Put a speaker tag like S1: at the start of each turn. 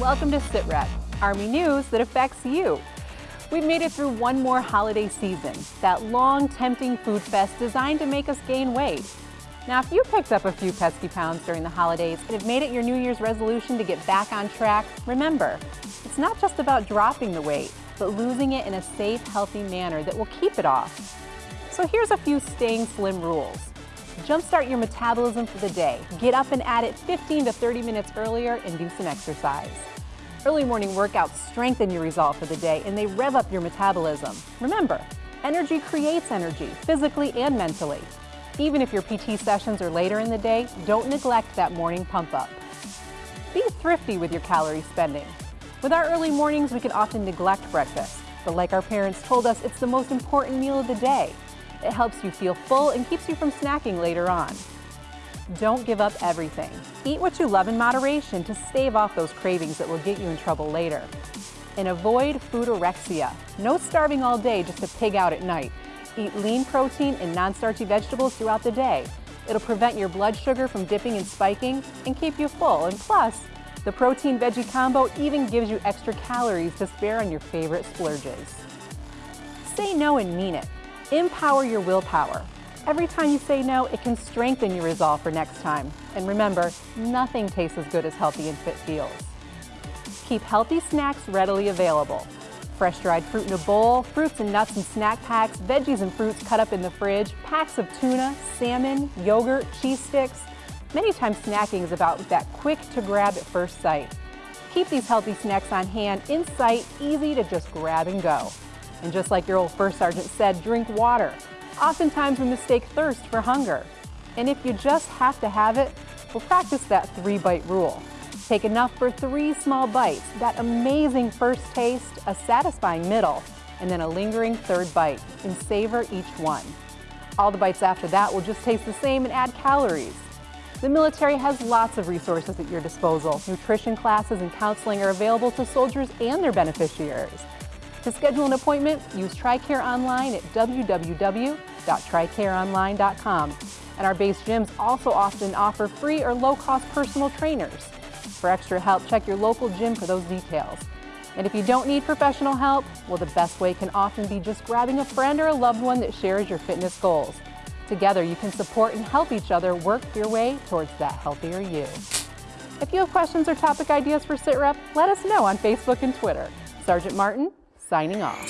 S1: Welcome to SitRep, Army news that affects you. We've made it through one more holiday season, that long, tempting food fest designed to make us gain weight. Now, if you picked up a few pesky pounds during the holidays and have made it your New Year's resolution to get back on track, remember, it's not just about dropping the weight, but losing it in a safe, healthy manner that will keep it off. So here's a few staying slim rules. Jumpstart your metabolism for the day. Get up and at it 15 to 30 minutes earlier and do some exercise. Early morning workouts strengthen your resolve for the day and they rev up your metabolism. Remember, energy creates energy, physically and mentally. Even if your PT sessions are later in the day, don't neglect that morning pump up. Be thrifty with your calorie spending. With our early mornings, we can often neglect breakfast, but like our parents told us, it's the most important meal of the day. It helps you feel full and keeps you from snacking later on. Don't give up everything. Eat what you love in moderation to stave off those cravings that will get you in trouble later. And avoid foodorexia. No starving all day just to pig out at night. Eat lean protein and non-starchy vegetables throughout the day. It'll prevent your blood sugar from dipping and spiking and keep you full. And plus, the protein veggie combo even gives you extra calories to spare on your favorite splurges. Say no and mean it. Empower your willpower. Every time you say no, it can strengthen your resolve for next time. And remember, nothing tastes as good as healthy and fit feels. Keep healthy snacks readily available. Fresh dried fruit in a bowl, fruits and nuts in snack packs, veggies and fruits cut up in the fridge, packs of tuna, salmon, yogurt, cheese sticks. Many times snacking is about that quick to grab at first sight. Keep these healthy snacks on hand, in sight, easy to just grab and go. And just like your old first sergeant said, drink water. Oftentimes we mistake thirst for hunger. And if you just have to have it, we'll practice that three bite rule. Take enough for three small bites, that amazing first taste, a satisfying middle, and then a lingering third bite, and savor each one. All the bites after that will just taste the same and add calories. The military has lots of resources at your disposal. Nutrition classes and counseling are available to soldiers and their beneficiaries. To schedule an appointment, use TRICARE online at www.tricareonline.com. And our base gyms also often offer free or low-cost personal trainers. For extra help, check your local gym for those details. And if you don't need professional help, well, the best way can often be just grabbing a friend or a loved one that shares your fitness goals. Together, you can support and help each other work your way towards that healthier you. If you have questions or topic ideas for SITREP, let us know on Facebook and Twitter. Sergeant Martin, signing off.